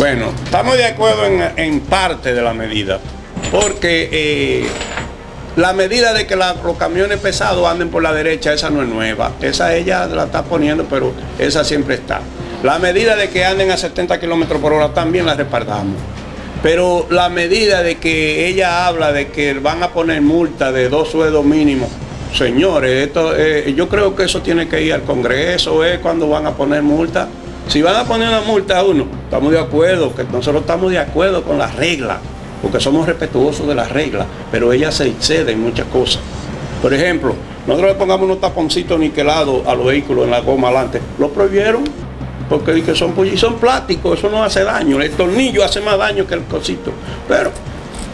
Bueno, estamos de acuerdo en, parte de la medida, porque eh, la medida de que la- los camiones pesados anden por la derecha, esa no es nueva. Esa ella la está poniendo, pero esa siempre está. La medida de que anden a 70 kilómetros por hora también la respaldamos. Pero la medida de que ella habla de que van a poner multa de dos sueldos mínimos, señores, esto, eh, yo creo que eso tiene que ir al Congreso, es cuando van a poner multa. Si van a poner una multa a uno, estamos de acuerdo, que nosotros estamos de acuerdo con las reglas, porque somos respetuosos de las reglas, pero ella se excede en muchas cosas. Por ejemplo, nosotros le pongamos unos taponcitos niquelados a los vehículos en la goma adelante, lo prohibieron, porque que son, y son plásticos, eso no hace daño, el tornillo hace más daño que el cosito. Pero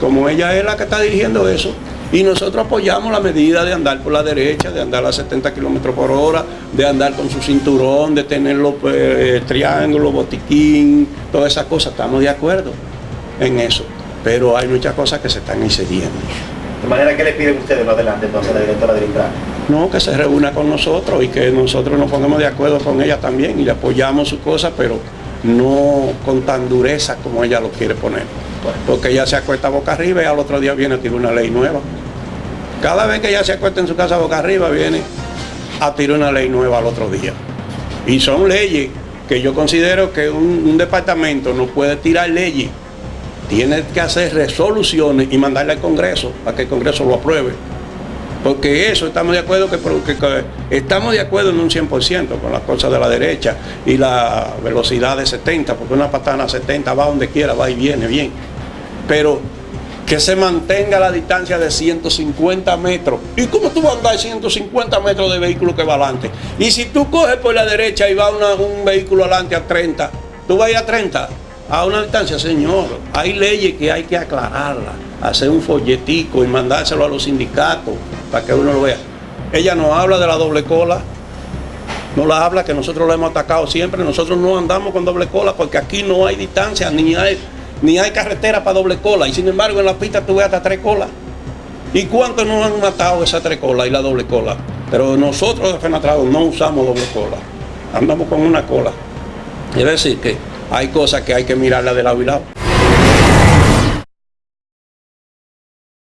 como ella es la que está dirigiendo eso, y nosotros apoyamos la medida de andar por la derecha, de andar a 70 kilómetros por hora, de andar con su cinturón, de tener los eh, triángulos, botiquín, todas esas cosas, estamos de acuerdo en eso. Pero hay muchas cosas que se están excediendo. De manera que le piden ustedes más adelante entonces a la directora del Intran. No, que se reúna con nosotros y que nosotros nos pongamos de acuerdo con ella también y le apoyamos su cosa, pero no con tan dureza como ella lo quiere poner. Porque ella se acuesta boca arriba y al otro día viene a tirar una ley nueva. Cada vez que ella se acuesta en su casa boca arriba, viene a tirar una ley nueva al otro día. Y son leyes que yo considero que un, un departamento no puede tirar leyes. Tiene que hacer resoluciones y mandarle al Congreso para que el Congreso lo apruebe. Porque eso estamos de acuerdo que, estamos de acuerdo en un 100% con las cosas de la derecha y la velocidad de 70, porque una patana a 70 va donde quiera, va y viene bien. Pero que se mantenga la distancia de 150 metros. ¿Y cómo tú vas a andar 150 metros de vehículo que va adelante? Y si tú coges por la derecha y va una- un vehículo adelante a 30, tú vas a ir a 30, a una distancia, señor. Hay leyes que hay que aclararlas, hacer un folletico y mandárselo a los sindicatos para que uno lo vea. Ella nos habla de la doble cola, no la habla que nosotros lo hemos atacado siempre, nosotros no andamos con doble cola porque aquí no hay distancia, ni hay, ni hay carretera para doble cola, y sin embargo en la pista tú ves hasta tres colas. ¿Y cuántos nos han matado esas tres colas y la doble cola? Pero nosotros de Fenatrado no usamos doble cola, andamos con una cola. Es decir que hay cosas que hay que mirarla de lado y lado.